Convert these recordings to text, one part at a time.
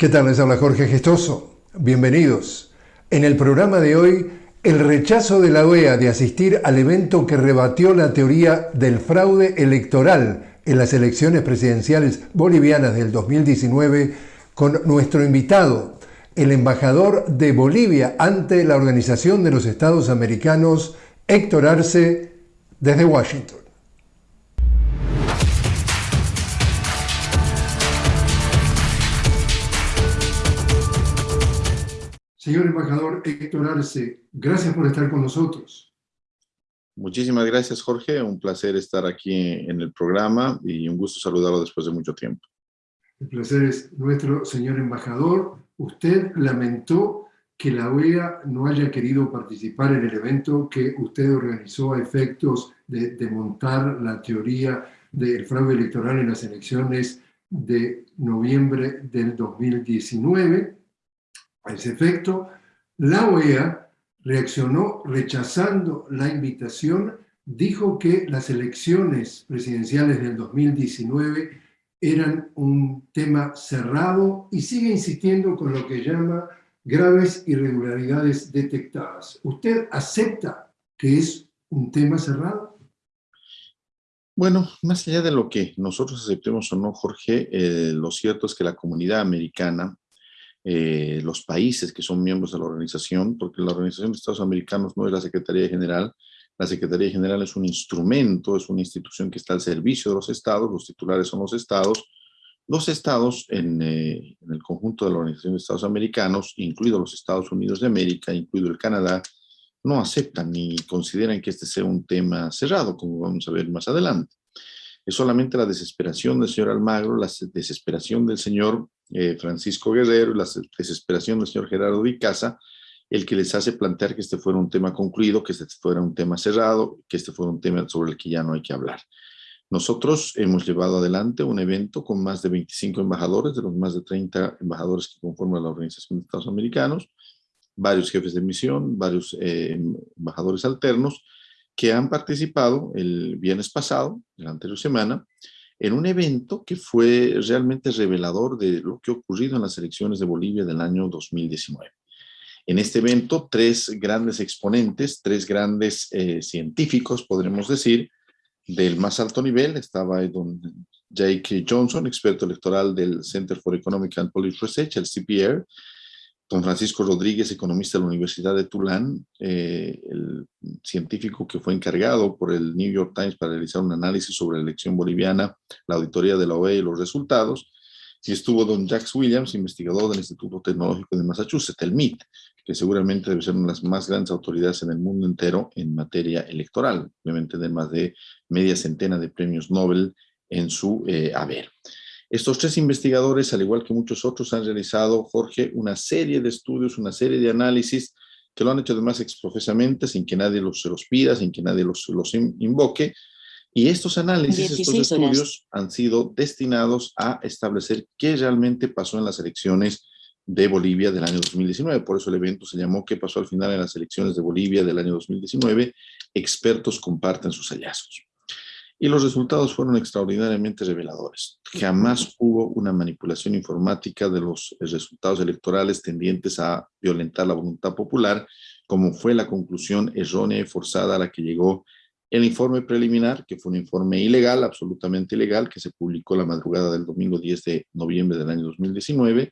¿Qué tal? Les habla Jorge Gestoso. Bienvenidos. En el programa de hoy, el rechazo de la OEA de asistir al evento que rebatió la teoría del fraude electoral en las elecciones presidenciales bolivianas del 2019 con nuestro invitado, el embajador de Bolivia ante la Organización de los Estados Americanos, Héctor Arce, desde Washington. Señor embajador Héctor Arce, gracias por estar con nosotros. Muchísimas gracias, Jorge. Un placer estar aquí en el programa y un gusto saludarlo después de mucho tiempo. El placer es nuestro, señor embajador. Usted lamentó que la OEA no haya querido participar en el evento que usted organizó a efectos de, de montar la teoría del fraude electoral en las elecciones de noviembre del 2019 a ese efecto, la OEA reaccionó rechazando la invitación, dijo que las elecciones presidenciales del 2019 eran un tema cerrado y sigue insistiendo con lo que llama graves irregularidades detectadas. ¿Usted acepta que es un tema cerrado? Bueno, más allá de lo que nosotros aceptemos o no, Jorge, eh, lo cierto es que la comunidad americana eh, los países que son miembros de la organización, porque la Organización de Estados Americanos no es la Secretaría General, la Secretaría General es un instrumento, es una institución que está al servicio de los estados, los titulares son los estados, los estados en, eh, en el conjunto de la Organización de Estados Americanos, incluidos los Estados Unidos de América, incluido el Canadá, no aceptan ni consideran que este sea un tema cerrado, como vamos a ver más adelante. Solamente la desesperación del señor Almagro, la desesperación del señor eh, Francisco Guerrero la desesperación del señor Gerardo Vicasa, el que les hace plantear que este fuera un tema concluido, que este fuera un tema cerrado, que este fuera un tema sobre el que ya no hay que hablar. Nosotros hemos llevado adelante un evento con más de 25 embajadores, de los más de 30 embajadores que conforman la Organización de Estados Americanos, varios jefes de misión, varios eh, embajadores alternos, que han participado el viernes pasado, la anterior semana, en un evento que fue realmente revelador de lo que ha ocurrido en las elecciones de Bolivia del año 2019. En este evento, tres grandes exponentes, tres grandes eh, científicos, podremos decir, del más alto nivel, estaba don Jake Johnson, experto electoral del Center for Economic and Policy Research, el CPR, don Francisco Rodríguez, economista de la Universidad de Tulán, eh, el científico que fue encargado por el New York Times para realizar un análisis sobre la elección boliviana, la auditoría de la OEA y los resultados, y estuvo don Jax Williams, investigador del Instituto Tecnológico de Massachusetts, el MIT, que seguramente debe ser una de las más grandes autoridades en el mundo entero en materia electoral, obviamente de más de media centena de premios Nobel en su eh, haber. Estos tres investigadores, al igual que muchos otros, han realizado, Jorge, una serie de estudios, una serie de análisis que lo han hecho además exprofesamente, sin que nadie los, se los pida, sin que nadie los, los invoque. Y estos análisis, estos estudios han sido destinados a establecer qué realmente pasó en las elecciones de Bolivia del año 2019. Por eso el evento se llamó ¿Qué pasó al final en las elecciones de Bolivia del año 2019? Expertos comparten sus hallazgos y los resultados fueron extraordinariamente reveladores. Jamás hubo una manipulación informática de los resultados electorales tendientes a violentar la voluntad popular, como fue la conclusión errónea y forzada a la que llegó el informe preliminar, que fue un informe ilegal, absolutamente ilegal, que se publicó la madrugada del domingo 10 de noviembre del año 2019,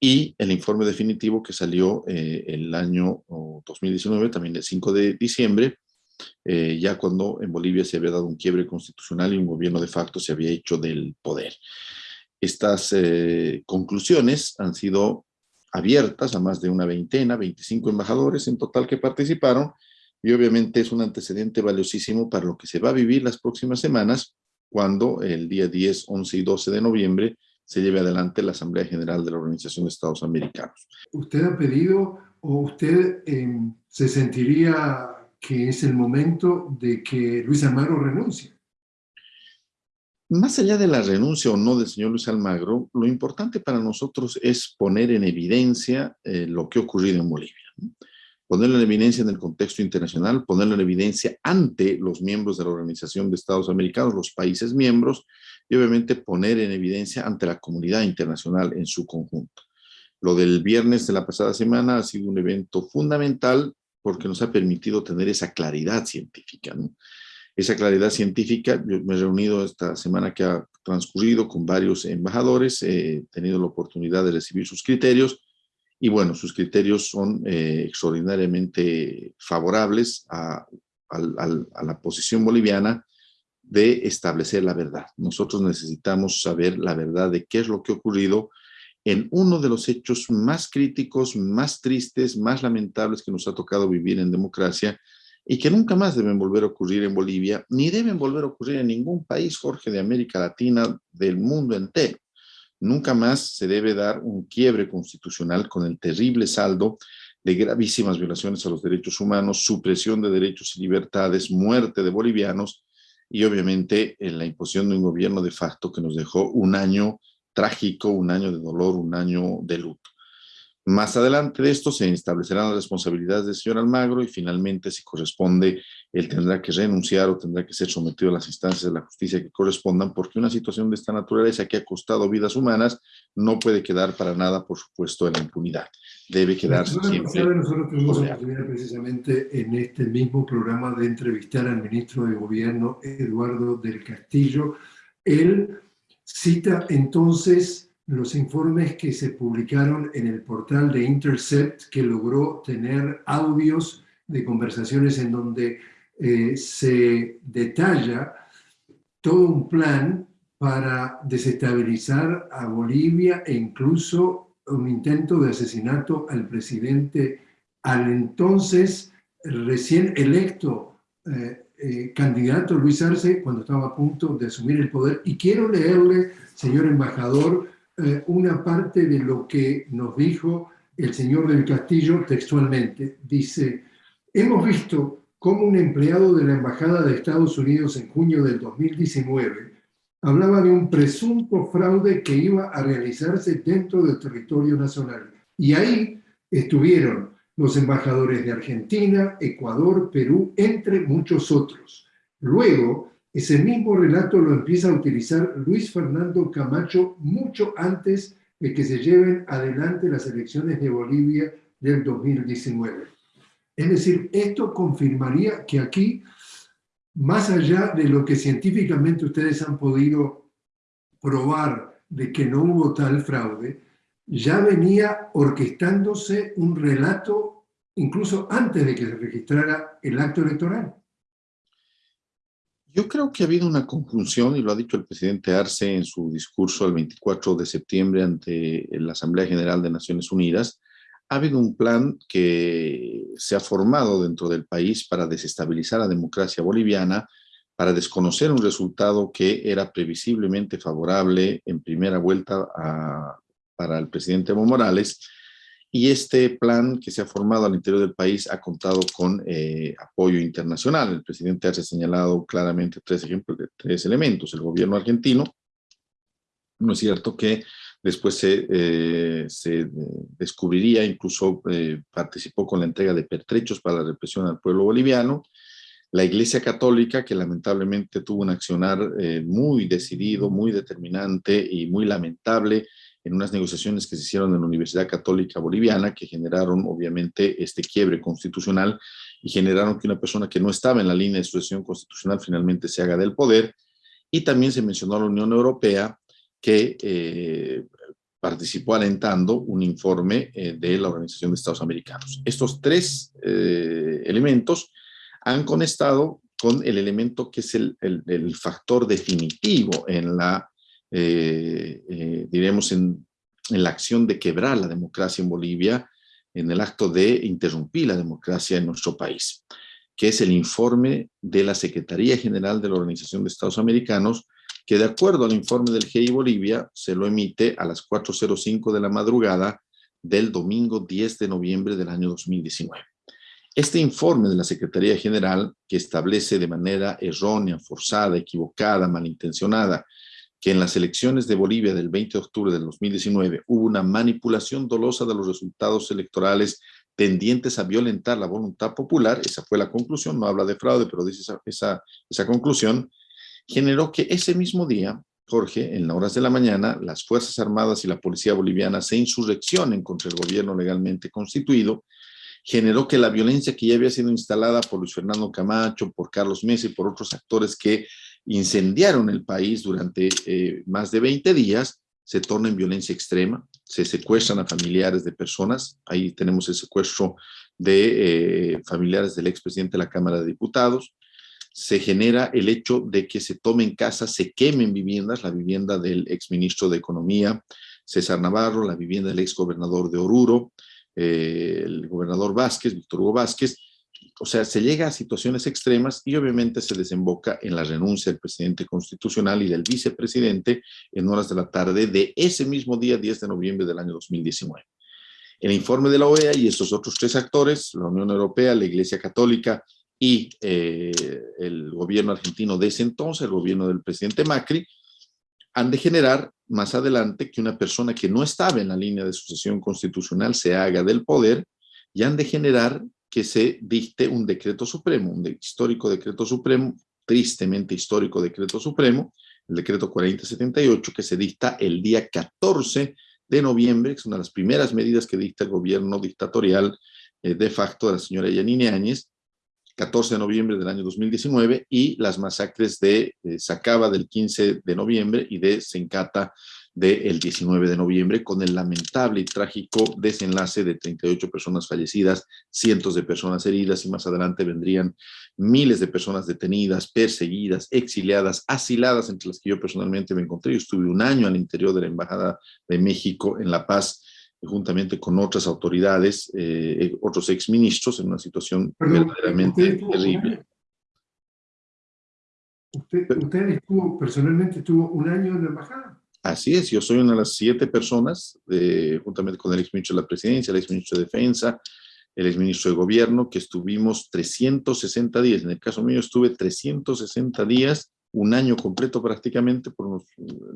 y el informe definitivo que salió eh, el año 2019, también el 5 de diciembre, eh, ya cuando en Bolivia se había dado un quiebre constitucional y un gobierno de facto se había hecho del poder. Estas eh, conclusiones han sido abiertas a más de una veintena, 25 embajadores en total que participaron, y obviamente es un antecedente valiosísimo para lo que se va a vivir las próximas semanas, cuando el día 10, 11 y 12 de noviembre se lleve adelante la Asamblea General de la Organización de Estados Americanos. ¿Usted ha pedido o usted em, se sentiría que es el momento de que Luis Almagro renuncie. Más allá de la renuncia o no del señor Luis Almagro, lo importante para nosotros es poner en evidencia eh, lo que ha ocurrido en Bolivia. Ponerlo en evidencia en el contexto internacional, ponerlo en evidencia ante los miembros de la Organización de Estados Americanos, los países miembros, y obviamente poner en evidencia ante la comunidad internacional en su conjunto. Lo del viernes de la pasada semana ha sido un evento fundamental porque nos ha permitido tener esa claridad científica. Esa claridad científica, yo me he reunido esta semana que ha transcurrido con varios embajadores, he tenido la oportunidad de recibir sus criterios y bueno, sus criterios son eh, extraordinariamente favorables a, a la posición boliviana de establecer la verdad. Nosotros necesitamos saber la verdad de qué es lo que ha ocurrido en uno de los hechos más críticos, más tristes, más lamentables que nos ha tocado vivir en democracia y que nunca más deben volver a ocurrir en Bolivia, ni deben volver a ocurrir en ningún país, Jorge, de América Latina, del mundo entero. Nunca más se debe dar un quiebre constitucional con el terrible saldo de gravísimas violaciones a los derechos humanos, supresión de derechos y libertades, muerte de bolivianos y obviamente en la imposición de un gobierno de facto que nos dejó un año trágico, un año de dolor, un año de luto. Más adelante de esto se establecerán las responsabilidades del señor Almagro y finalmente si corresponde, él tendrá que renunciar o tendrá que ser sometido a las instancias de la justicia que correspondan porque una situación de esta naturaleza que ha costado vidas humanas no puede quedar para nada, por supuesto, en la impunidad. Debe quedarse siempre. Nosotros tuvimos la oportunidad precisamente en este mismo programa de entrevistar al ministro de Gobierno, Eduardo del Castillo. Él cita entonces los informes que se publicaron en el portal de Intercept, que logró tener audios de conversaciones en donde eh, se detalla todo un plan para desestabilizar a Bolivia e incluso un intento de asesinato al presidente, al entonces recién electo eh, eh, candidato Luis Arce cuando estaba a punto de asumir el poder. Y quiero leerle, señor embajador, eh, una parte de lo que nos dijo el señor del Castillo textualmente. Dice, hemos visto cómo un empleado de la Embajada de Estados Unidos en junio del 2019 hablaba de un presunto fraude que iba a realizarse dentro del territorio nacional. Y ahí estuvieron los embajadores de Argentina, Ecuador, Perú, entre muchos otros. Luego, ese mismo relato lo empieza a utilizar Luis Fernando Camacho mucho antes de que se lleven adelante las elecciones de Bolivia del 2019. Es decir, esto confirmaría que aquí, más allá de lo que científicamente ustedes han podido probar de que no hubo tal fraude, ya venía orquestándose un relato incluso antes de que se registrara el acto electoral. Yo creo que ha habido una conjunción, y lo ha dicho el presidente Arce en su discurso el 24 de septiembre ante la Asamblea General de Naciones Unidas, ha habido un plan que se ha formado dentro del país para desestabilizar la democracia boliviana, para desconocer un resultado que era previsiblemente favorable en primera vuelta para el presidente Evo Morales, y este plan que se ha formado al interior del país ha contado con eh, apoyo internacional. El presidente ha señalado claramente tres ejemplos tres elementos. El gobierno argentino, no es cierto que después se, eh, se descubriría, incluso eh, participó con la entrega de pertrechos para la represión al pueblo boliviano, la Iglesia Católica, que lamentablemente tuvo un accionar muy decidido, muy determinante y muy lamentable en unas negociaciones que se hicieron en la Universidad Católica Boliviana, que generaron obviamente este quiebre constitucional y generaron que una persona que no estaba en la línea de sucesión constitucional finalmente se haga del poder. Y también se mencionó a la Unión Europea que eh, participó alentando un informe eh, de la Organización de Estados Americanos. Estos tres eh, elementos han conectado con el elemento que es el, el factor definitivo en la eh, eh, diremos, en, en, la acción de quebrar la democracia en Bolivia, en el acto de interrumpir la democracia en nuestro país, que es el informe de la Secretaría General de la Organización de Estados Americanos, que de acuerdo al informe del GI Bolivia, se lo emite a las 4.05 de la madrugada del domingo 10 de noviembre del año 2019. Este informe de la Secretaría General, que establece de manera errónea, forzada, equivocada, malintencionada, que en las elecciones de Bolivia del 20 de octubre del 2019 hubo una manipulación dolosa de los resultados electorales tendientes a violentar la voluntad popular, esa fue la conclusión, no habla de fraude, pero dice esa, esa, esa conclusión, generó que ese mismo día Jorge, en las horas de la mañana, las Fuerzas Armadas y la Policía Boliviana se insurreccionen contra el gobierno legalmente constituido, generó que la violencia que ya había sido instalada por Luis Fernando Camacho, por Carlos Mesa y por otros actores que incendiaron el país durante eh, más de 20 días, se torna en violencia extrema, se secuestran a familiares de personas, ahí tenemos el secuestro de eh, familiares del expresidente de la Cámara de Diputados, se genera el hecho de que se tomen casas, se quemen viviendas, la vivienda del exministro de Economía, César Navarro, la vivienda del exgobernador de Oruro, eh, el gobernador Vázquez, Víctor Hugo Vázquez, o sea, se llega a situaciones extremas y obviamente se desemboca en la renuncia del presidente constitucional y del vicepresidente en horas de la tarde de ese mismo día, 10 de noviembre del año 2019. El informe de la OEA y estos otros tres actores, la Unión Europea, la Iglesia Católica y eh, el gobierno argentino de ese entonces, el gobierno del presidente Macri, han de generar más adelante que una persona que no estaba en la línea de sucesión constitucional se haga del poder y han de generar que se dicte un decreto supremo, un histórico decreto supremo, tristemente histórico decreto supremo, el decreto 4078, que se dicta el día 14 de noviembre, que es una de las primeras medidas que dicta el gobierno dictatorial eh, de facto de la señora Yanine Áñez, 14 de noviembre del año 2019, y las masacres de eh, Sacaba del 15 de noviembre y de Sencata del 19 de noviembre, con el lamentable y trágico desenlace de 38 personas fallecidas, cientos de personas heridas, y más adelante vendrían miles de personas detenidas, perseguidas, exiliadas, asiladas, entre las que yo personalmente me encontré. Yo estuve un año al interior de la Embajada de México en La Paz, juntamente con otras autoridades, eh, otros exministros, en una situación verdaderamente terrible. Usted, ¿Usted estuvo, personalmente estuvo un año en la embajada? Así es, yo soy una de las siete personas, eh, juntamente con el exministro de la Presidencia, el exministro de Defensa, el exministro de Gobierno, que estuvimos 360 días. En el caso mío estuve 360 días, un año completo prácticamente, por nos,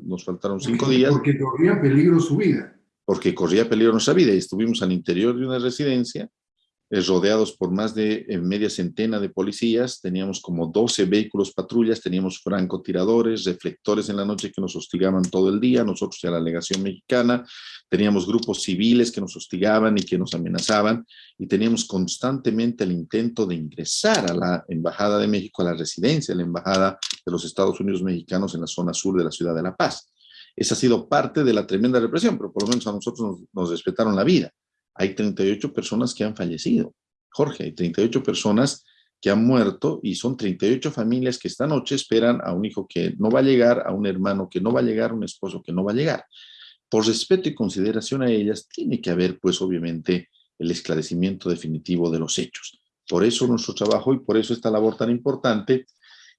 nos faltaron cinco días. Porque corría peligro su vida. Porque corría peligro nuestra vida y estuvimos al interior de una residencia rodeados por más de eh, media centena de policías, teníamos como 12 vehículos patrullas, teníamos francotiradores, reflectores en la noche que nos hostigaban todo el día, nosotros y a la legación mexicana, teníamos grupos civiles que nos hostigaban y que nos amenazaban, y teníamos constantemente el intento de ingresar a la Embajada de México, a la residencia de la Embajada de los Estados Unidos mexicanos en la zona sur de la ciudad de La Paz. Esa ha sido parte de la tremenda represión, pero por lo menos a nosotros nos, nos respetaron la vida hay 38 personas que han fallecido. Jorge, hay 38 personas que han muerto y son 38 familias que esta noche esperan a un hijo que no va a llegar, a un hermano que no va a llegar, a un esposo que no va a llegar. Por respeto y consideración a ellas, tiene que haber, pues, obviamente, el esclarecimiento definitivo de los hechos. Por eso nuestro trabajo y por eso esta labor tan importante.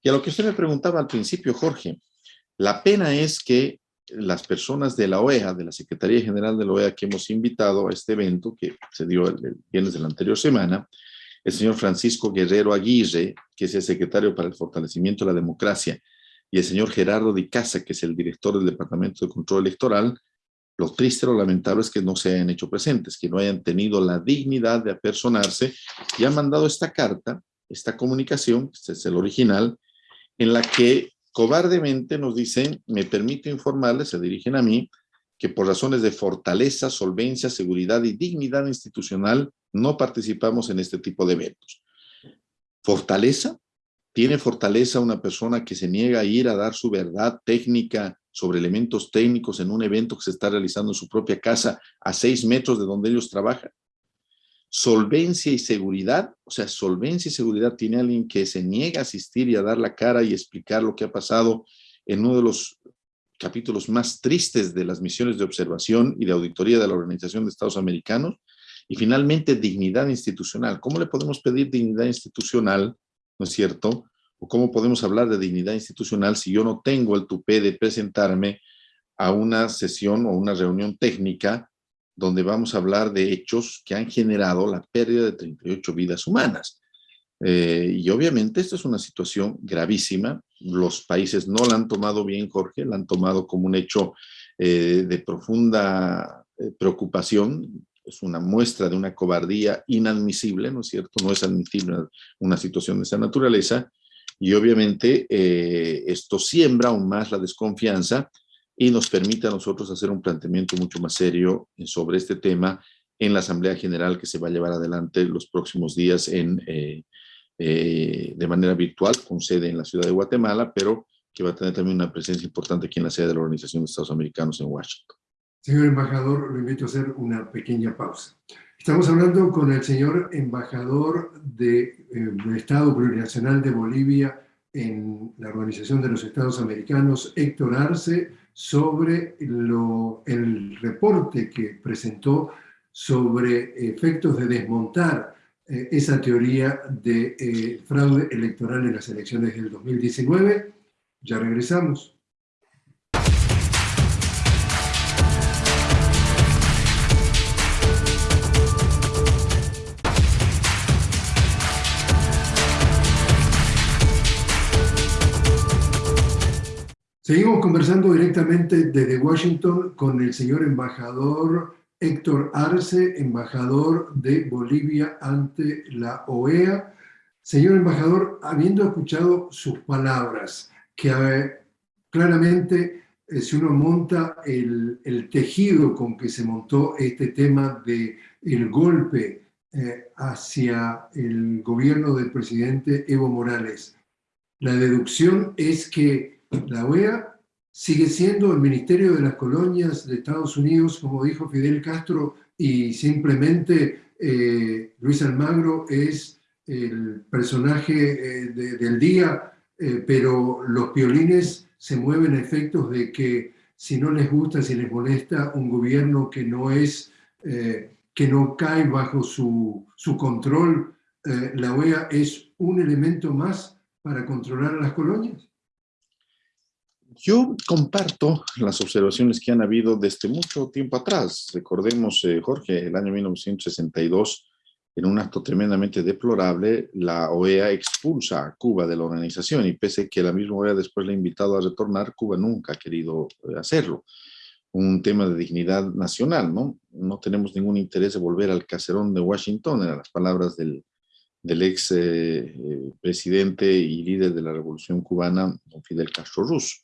Y a lo que usted me preguntaba al principio, Jorge, la pena es que las personas de la OEA, de la Secretaría General de la OEA que hemos invitado a este evento que se dio el, viernes de la anterior semana, el señor Francisco Guerrero Aguirre, que es el secretario para el fortalecimiento de la democracia, y el señor Gerardo Di Casa, que es el director del Departamento de Control Electoral, lo triste, lo lamentable es que no se hayan hecho presentes, que no hayan tenido la dignidad de apersonarse y han mandado esta carta, esta comunicación, este es el original, en la que cobardemente nos dicen, me permito informarles, se dirigen a mí, que por razones de fortaleza, solvencia, seguridad y dignidad institucional no participamos en este tipo de eventos. ¿Fortaleza? ¿Tiene fortaleza una persona que se niega a ir a dar su verdad técnica sobre elementos técnicos en un evento que se está realizando en su propia casa a seis metros de donde ellos trabajan? Solvencia y seguridad, o sea, solvencia y seguridad tiene alguien que se niega a asistir y a dar la cara y explicar lo que ha pasado en uno de los capítulos más tristes de las misiones de observación y de auditoría de la Organización de Estados Americanos, y finalmente dignidad institucional. ¿Cómo le podemos pedir dignidad institucional, no es cierto? ¿O cómo podemos hablar de dignidad institucional si yo no tengo el tupé de presentarme a una sesión o una reunión técnica donde vamos a hablar de hechos que han generado la pérdida de 38 vidas humanas. Eh, y obviamente esto es una situación gravísima. Los países no la han tomado bien, Jorge, la han tomado como un hecho eh, de profunda eh, preocupación. Es una muestra de una cobardía inadmisible, ¿no es cierto? No es admisible una situación de esa naturaleza. Y obviamente esto siembra aún más la desconfianza y nos permite a nosotros hacer un planteamiento mucho más serio sobre este tema en la Asamblea General que se va a llevar adelante los próximos días en, eh, eh, de manera virtual, con sede en la ciudad de Guatemala, pero que va a tener también una presencia importante aquí en la sede de la Organización de Estados Americanos en Washington. Señor embajador, lo invito a hacer una pequeña pausa. Estamos hablando con el señor embajador de, Estado Plurinacional de Bolivia en la Organización de los Estados Americanos, Héctor Arce, sobre lo, el reporte que presentó sobre efectos de desmontar eh, esa teoría de eh, fraude electoral en las elecciones del 2019. Ya regresamos. Seguimos conversando directamente desde Washington con el señor embajador Héctor Arce, embajador de Bolivia ante la OEA. Señor embajador, habiendo escuchado sus palabras, que eh, claramente eh, si uno monta el, tejido con que se montó este tema del el golpe eh, hacia el gobierno del presidente Evo Morales, la deducción es que la OEA sigue siendo el Ministerio de las Colonias de Estados Unidos, como dijo Fidel Castro, y simplemente eh, Luis Almagro es el personaje eh, del día, eh, pero los piolines se mueven a efectos de que si no les gusta, si les molesta un gobierno que no es, que no cae bajo su, su control, la OEA es un elemento más para controlar a las colonias. Yo comparto las observaciones que han habido desde mucho tiempo atrás. Recordemos, eh, Jorge, el año 1962, en un acto tremendamente deplorable, la OEA expulsa a Cuba de la organización y pese que la misma OEA después le ha invitado a retornar, Cuba nunca ha querido eh, hacerlo. Un tema de dignidad nacional, ¿no? No tenemos ningún interés de volver al caserón de Washington, eran las palabras del, ex eh, presidente y líder de la revolución cubana, Fidel Castro Ruz.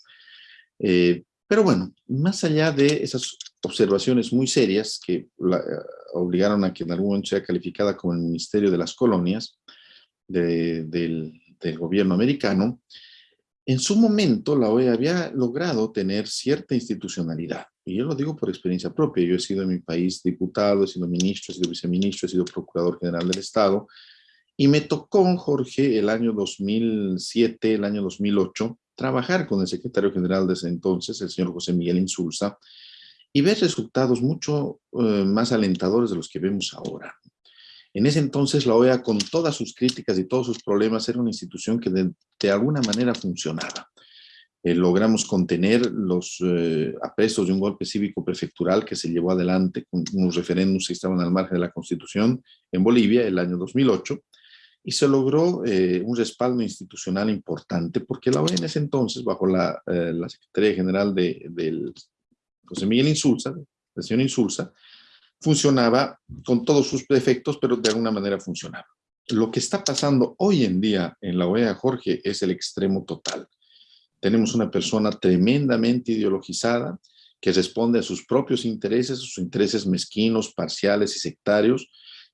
Eh, pero bueno, más allá de esas observaciones muy serias que la, eh, obligaron a que en algún momento sea calificada como el Ministerio de las Colonias del, del, gobierno americano, en su momento la OEA había logrado tener cierta institucionalidad. Y yo lo digo por experiencia propia. Yo he sido en mi país diputado, he sido ministro, he sido viceministro, he sido procurador general del Estado. Y me tocó, Jorge, el año 2007, el año 2008, trabajar con el secretario general de entonces, el señor José Miguel Insulza, y ver resultados mucho eh, más alentadores de los que vemos ahora. En ese entonces la OEA, con todas sus críticas y todos sus problemas, era una institución que de, alguna manera funcionaba. Eh, logramos contener los eh, aprestos de un golpe cívico prefectural que se llevó adelante con unos referéndums que estaban al margen de la Constitución en Bolivia el año 2008, y se logró eh, un respaldo institucional importante porque la OEA en ese entonces, bajo la, eh, Secretaría General de, del José Miguel Insulza, Insulza, funcionaba con todos sus defectos, pero de alguna manera funcionaba. Lo que está pasando hoy en día en la OEA, Jorge, es el extremo total. Tenemos una persona tremendamente ideologizada que responde a sus propios intereses, sus intereses mezquinos, parciales y sectarios,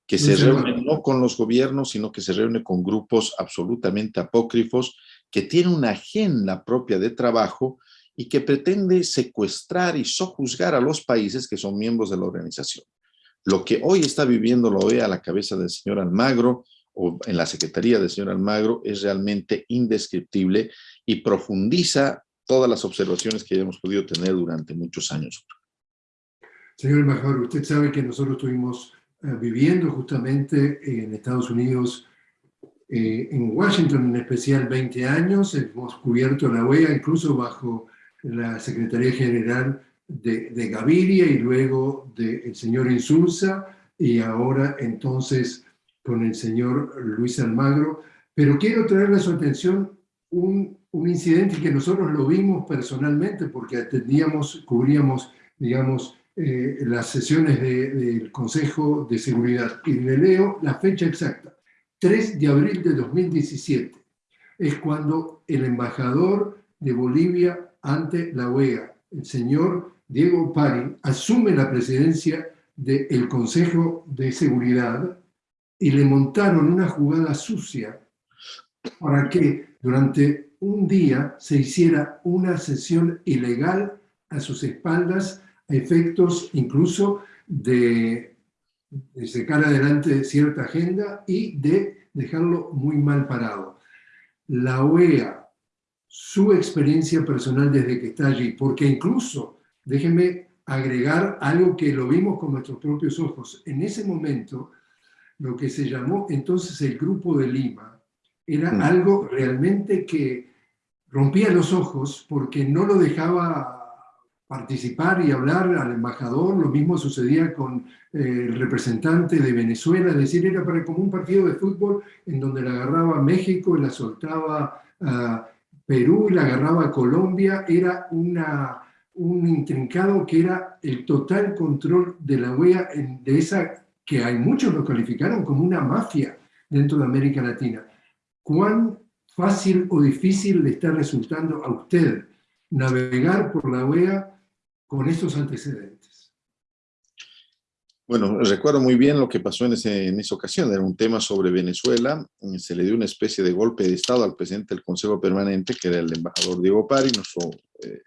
que se reúne no con los gobiernos, sino que se reúne con grupos absolutamente apócrifos, que tiene una agenda propia de trabajo y que pretende secuestrar y sojuzgar a los países que son miembros de la organización. Lo que hoy está viviendo la OEA a la cabeza del señor Almagro o en la secretaría del señor Almagro es realmente indescriptible y profundiza todas las observaciones que hemos podido tener durante muchos años. Señor embajador, usted sabe que nosotros tuvimos viviendo justamente en Estados Unidos, eh, en Washington en especial 20 años, hemos cubierto la OEA incluso bajo la Secretaría General de, Gaviria y luego del señor Insulza y ahora entonces con el señor Luis Almagro. Pero quiero traerle a su atención un, un incidente que nosotros lo vimos personalmente porque atendíamos, cubríamos, digamos, eh, las sesiones del Consejo de Seguridad y le leo la fecha exacta, 3 de abril de 2017. es cuando el embajador de Bolivia ante la OEA, el señor Diego Pari, asume la presidencia del Consejo de Seguridad y le montaron una jugada sucia para que durante un día se hiciera una sesión ilegal a sus espaldas efectos incluso de, de sacar adelante cierta agenda y de dejarlo muy mal parado. La OEA, su experiencia personal desde que está allí, porque incluso, déjenme agregar algo que lo vimos con nuestros propios ojos, en ese momento, lo que se llamó entonces el Grupo de Lima, era mm. algo realmente que rompía los ojos porque no lo dejaba participar y hablar al embajador, lo mismo sucedía con eh, el representante de Venezuela, es decir, era para como un partido de fútbol en donde la agarraba México la soltaba a Perú la agarraba Colombia, era una, un intrincado que era el total control de la OEA, de esa que hay muchos lo calificaron como una mafia dentro de América Latina. ¿Cuán fácil o difícil le está resultando a usted navegar por la OEA con estos antecedentes? Bueno, recuerdo muy bien lo que pasó en, en esa ocasión. Era un tema sobre Venezuela. Se le dio una especie de golpe de Estado al presidente del Consejo Permanente, que era el embajador Diego Pari, nuestro eh,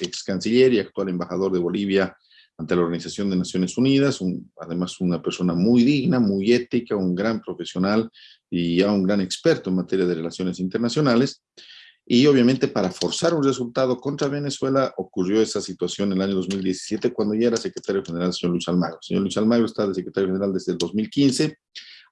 ex canciller y actual embajador de Bolivia ante la Organización de Naciones Unidas, además una persona muy digna, muy ética, un gran profesional y ya un gran experto en materia de relaciones internacionales. Y obviamente para forzar un resultado contra Venezuela ocurrió esa situación en el año 2017 cuando ya era secretario general el señor Luis Almagro. El señor Luis Almagro está de secretario general desde el 2015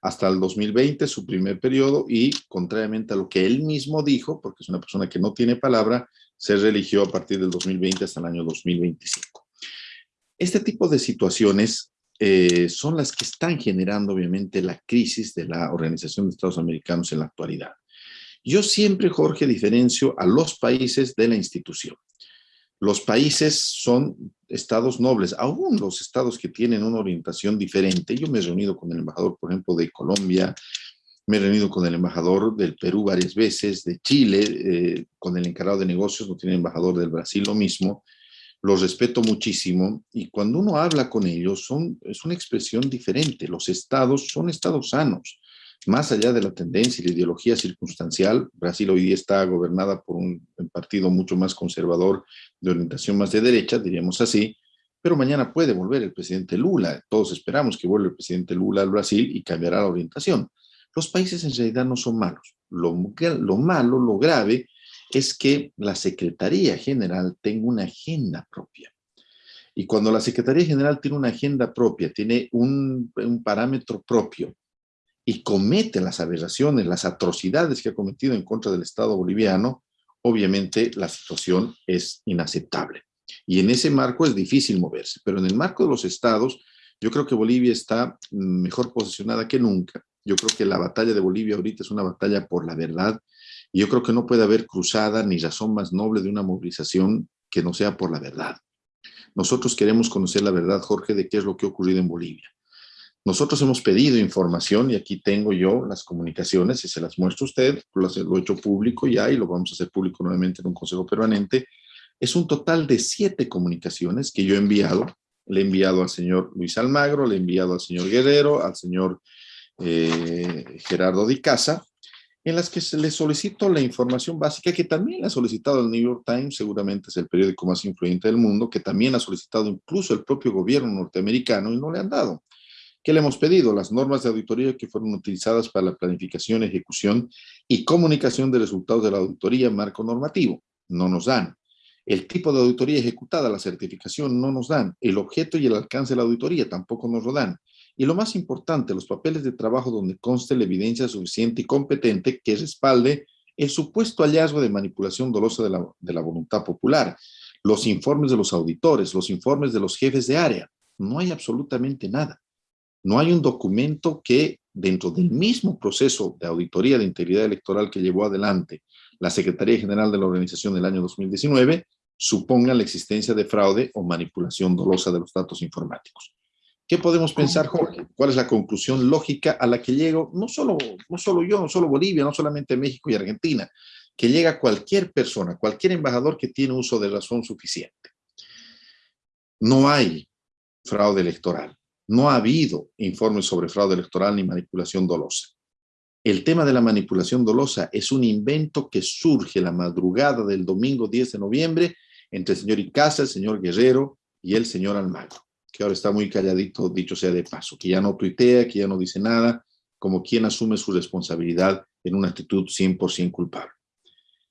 hasta el 2020, su primer periodo, y contrariamente a lo que él mismo dijo, porque es una persona que no tiene palabra, se religió a partir del 2020 hasta el año 2025. Este tipo de situaciones eh, son las que están generando obviamente la crisis de la Organización de Estados Americanos en la actualidad. Yo siempre, Jorge, diferencio a los países de la institución. Los países son estados nobles, aún los estados que tienen una orientación diferente. Yo me he reunido con el embajador, por ejemplo, de Colombia, me he reunido con el embajador del Perú varias veces, de Chile, eh, con el encargado de negocios, no tiene embajador del Brasil, lo mismo. Los respeto muchísimo y cuando uno habla con ellos es una expresión diferente. Los estados son estados sanos más allá de la tendencia y la ideología circunstancial, Brasil hoy día está gobernada por un partido mucho más conservador, de orientación más de derecha, diríamos así, pero mañana puede volver el presidente Lula. Todos esperamos que vuelva el presidente Lula al Brasil y cambiará la orientación. Los países en realidad no son malos. Lo, lo malo, lo grave, es que la Secretaría General tenga una agenda propia. Y cuando la Secretaría General tiene una agenda propia, tiene un parámetro propio, y comete las aberraciones, las atrocidades que ha cometido en contra del Estado boliviano, obviamente la situación es inaceptable. Y en ese marco es difícil moverse, pero en el marco de los estados, yo creo que Bolivia está mejor posicionada que nunca. Yo creo que la batalla de Bolivia ahorita es una batalla por la verdad, y yo creo que no puede haber cruzada ni razón más noble de una movilización que no sea por la verdad. Nosotros queremos conocer la verdad, Jorge, de qué es lo que ha ocurrido en Bolivia. Nosotros hemos pedido información y aquí tengo yo las comunicaciones y se las muestro a usted, lo he hecho público ya y lo vamos a hacer público nuevamente en un consejo permanente. Es un total de siete comunicaciones que yo he enviado. Le he enviado al señor Luis Almagro, le he enviado al señor Guerrero, al señor eh, Gerardo Di Casa, en las que se le solicito la información básica que también ha solicitado el New York Times, seguramente es el periódico más influyente del mundo, que también ha solicitado incluso el propio gobierno norteamericano y no le han dado. ¿Qué le hemos pedido? Las normas de auditoría que fueron utilizadas para la planificación, ejecución y comunicación de resultados de la auditoría marco normativo. No nos dan. El tipo de auditoría ejecutada, la certificación, no nos dan. El objeto y el alcance de la auditoría tampoco nos lo dan. Y lo más importante, los papeles de trabajo donde conste la evidencia suficiente y competente que respalde el supuesto hallazgo de manipulación dolosa de la, de la voluntad popular, los informes de los auditores, los informes de los jefes de área. No hay absolutamente nada. No hay un documento que dentro del mismo proceso de auditoría de integridad electoral que llevó adelante la Secretaría General de la Organización del año 2019 suponga la existencia de fraude o manipulación dolosa de los datos informáticos. ¿Qué podemos pensar, Jorge? ¿Cuál es la conclusión lógica a la que llego? No solo, no solo yo, no solo Bolivia, no solamente México y Argentina, que llega cualquier persona, cualquier embajador que tiene uso de razón suficiente. No hay fraude electoral. No ha habido informes sobre fraude electoral ni manipulación dolosa. El tema de la manipulación dolosa es un invento que surge la madrugada del domingo 10 de noviembre entre el señor Icaza, el señor Guerrero y el señor Almagro, que ahora está muy calladito, dicho sea de paso, que ya no tuitea, que ya no dice nada, como quien asume su responsabilidad en una actitud 100% culpable.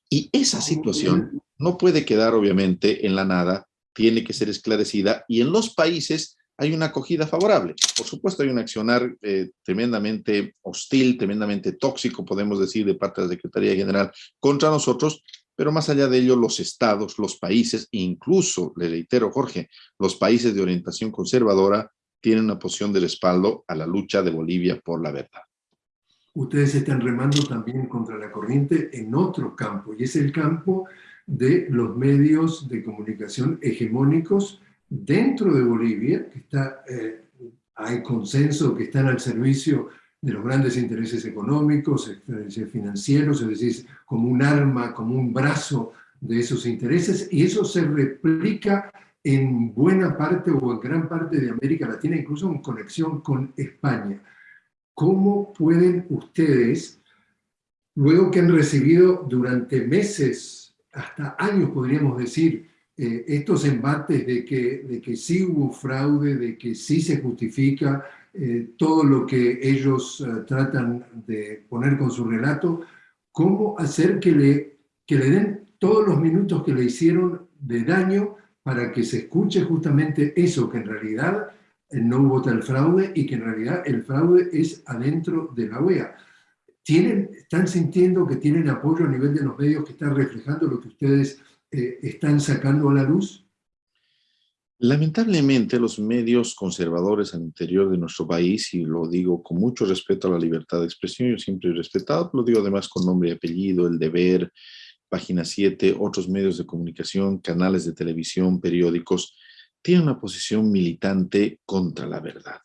Y esa situación no puede quedar obviamente en la nada, tiene que ser esclarecida y en los países hay una acogida favorable. Por supuesto, hay un accionar eh, tremendamente hostil, tremendamente tóxico, podemos decir, de parte de la Secretaría General contra nosotros, pero más allá de ello, los estados, los países, incluso, le reitero, Jorge, los países de orientación conservadora tienen una posición de respaldo a la lucha de Bolivia por la verdad. Ustedes están remando también contra la corriente en otro campo, y es el campo de los medios de comunicación hegemónicos dentro de Bolivia, que está, eh, hay consenso que están al servicio de los grandes intereses económicos, financieros, es decir, como un arma, como un brazo de esos intereses, y eso se replica en buena parte o en gran parte de América Latina, incluso en conexión con España. ¿Cómo pueden ustedes, luego que han recibido durante meses, hasta años podríamos decir, eh, estos embates de que, de que sí hubo fraude, de que sí se justifica eh, todo lo que ellos eh, tratan de poner con su relato, cómo hacer que le, que le den todos los minutos que le hicieron de daño para que se escuche justamente eso, que en realidad no hubo tal fraude y que en realidad el fraude es adentro de la OEA. ¿Tienen, ¿Están sintiendo que tienen apoyo a nivel de los medios que están reflejando lo que ustedes eh, están sacando a la luz? Lamentablemente los medios conservadores al interior de nuestro país, y lo digo con mucho respeto a la libertad de expresión, yo siempre he respetado, lo digo además con nombre y apellido, El Deber, Página 7, otros medios de comunicación, canales de televisión, periódicos, tienen una posición militante contra la verdad.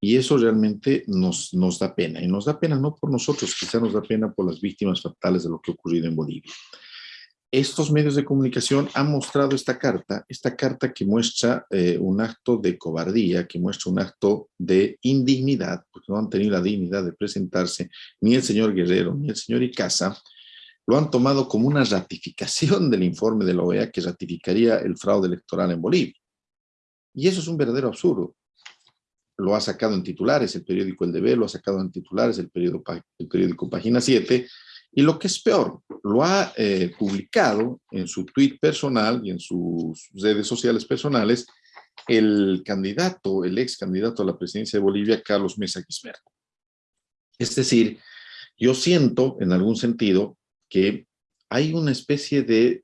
Y eso realmente nos, nos da pena. Y nos da pena no por nosotros, quizá nos da pena por las víctimas fatales de lo que ha ocurrido en Bolivia estos medios de comunicación han mostrado esta carta, esta carta que muestra eh, un acto de cobardía, que muestra un acto de indignidad, porque no han tenido la dignidad de presentarse ni el señor Guerrero ni el señor Icaza, lo han tomado como una ratificación del informe de la OEA que ratificaría el fraude electoral en Bolivia. Y eso es un verdadero absurdo. Lo ha sacado en titulares el periódico El Deber, lo ha sacado en titulares el periódico, el periódico Página 7, y lo que es peor, lo ha eh, publicado en su tweet personal y en sus redes sociales personales el candidato, el ex candidato a la presidencia de Bolivia, Carlos Mesa Quismerco. Es decir, yo siento en algún sentido que hay una especie de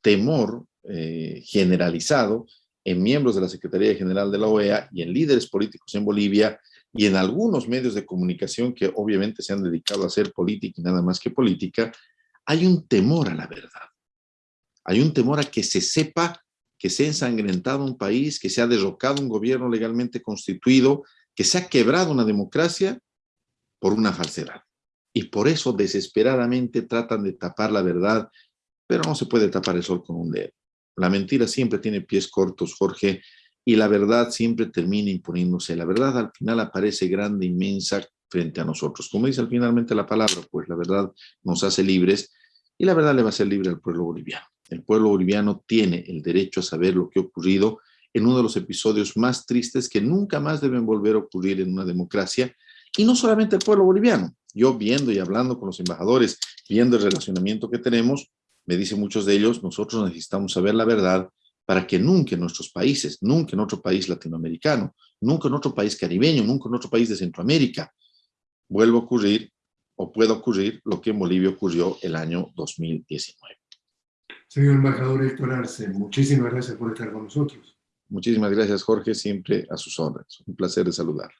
temor eh, generalizado en miembros de la Secretaría General de la OEA y en líderes políticos en Bolivia y en algunos medios de comunicación que obviamente se han dedicado a hacer política y nada más que política, hay un temor a la verdad. Hay un temor a que se sepa que se ha ensangrentado un país, que se ha derrocado un gobierno legalmente constituido, que se ha quebrado una democracia por una falsedad. Y por eso desesperadamente tratan de tapar la verdad, pero no se puede tapar el sol con un dedo. La mentira siempre tiene pies cortos, Jorge, y la verdad siempre termina imponiéndose. La verdad al final aparece grande, inmensa frente a nosotros. Como dice finalmente la palabra, pues la verdad nos hace libres y la verdad le va a ser libre al pueblo boliviano. El pueblo boliviano tiene el derecho a saber lo que ha ocurrido en uno de los episodios más tristes que nunca más deben volver a ocurrir en una democracia y no solamente el pueblo boliviano. Yo viendo y hablando con los embajadores, viendo el relacionamiento que tenemos, me dicen muchos de ellos, nosotros necesitamos saber la verdad para que nunca en nuestros países, nunca en otro país latinoamericano, nunca en otro país caribeño, nunca en otro país de Centroamérica, vuelva a ocurrir o pueda ocurrir lo que en Bolivia ocurrió el año 2019. Señor embajador Héctor Arce, muchísimas gracias por estar con nosotros. Muchísimas gracias, Jorge, siempre a sus órdenes. Un placer de saludar.